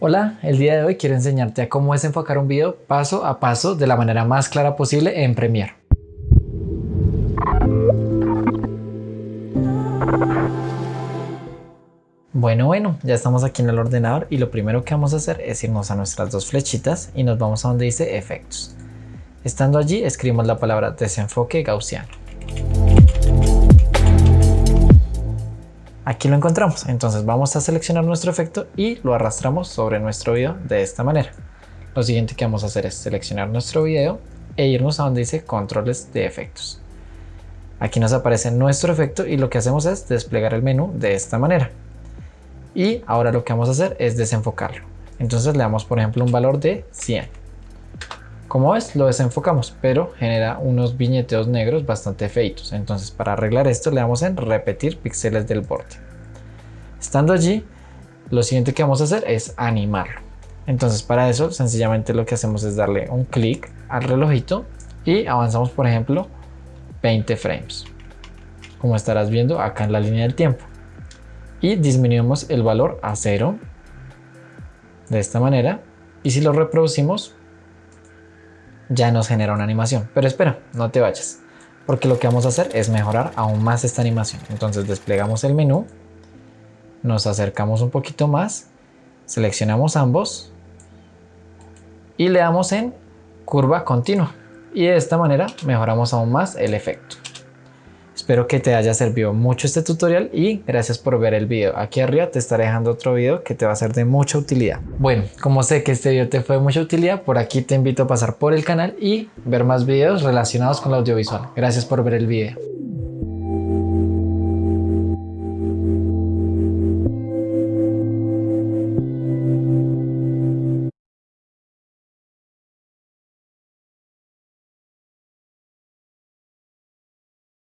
Hola, el día de hoy quiero enseñarte a cómo desenfocar un video paso a paso de la manera más clara posible en Premiere. Bueno, bueno, ya estamos aquí en el ordenador y lo primero que vamos a hacer es irnos a nuestras dos flechitas y nos vamos a donde dice efectos. Estando allí escribimos la palabra desenfoque gaussiano. Aquí lo encontramos, entonces vamos a seleccionar nuestro efecto y lo arrastramos sobre nuestro video de esta manera. Lo siguiente que vamos a hacer es seleccionar nuestro video e irnos a donde dice controles de efectos. Aquí nos aparece nuestro efecto y lo que hacemos es desplegar el menú de esta manera. Y ahora lo que vamos a hacer es desenfocarlo. Entonces le damos por ejemplo un valor de 100. Como ves, lo desenfocamos, pero genera unos viñeteos negros bastante feitos. Entonces, para arreglar esto, le damos en repetir píxeles del borde. Estando allí, lo siguiente que vamos a hacer es animarlo. Entonces, para eso, sencillamente lo que hacemos es darle un clic al relojito y avanzamos, por ejemplo, 20 frames. Como estarás viendo acá en la línea del tiempo. Y disminuimos el valor a cero. De esta manera. Y si lo reproducimos, ya nos genera una animación. Pero espera, no te vayas, porque lo que vamos a hacer es mejorar aún más esta animación. Entonces desplegamos el menú, nos acercamos un poquito más, seleccionamos ambos y le damos en curva continua. Y de esta manera mejoramos aún más el efecto. Espero que te haya servido mucho este tutorial y gracias por ver el video. Aquí arriba te estaré dejando otro video que te va a ser de mucha utilidad. Bueno, como sé que este video te fue de mucha utilidad, por aquí te invito a pasar por el canal y ver más videos relacionados con el audiovisual. Gracias por ver el video.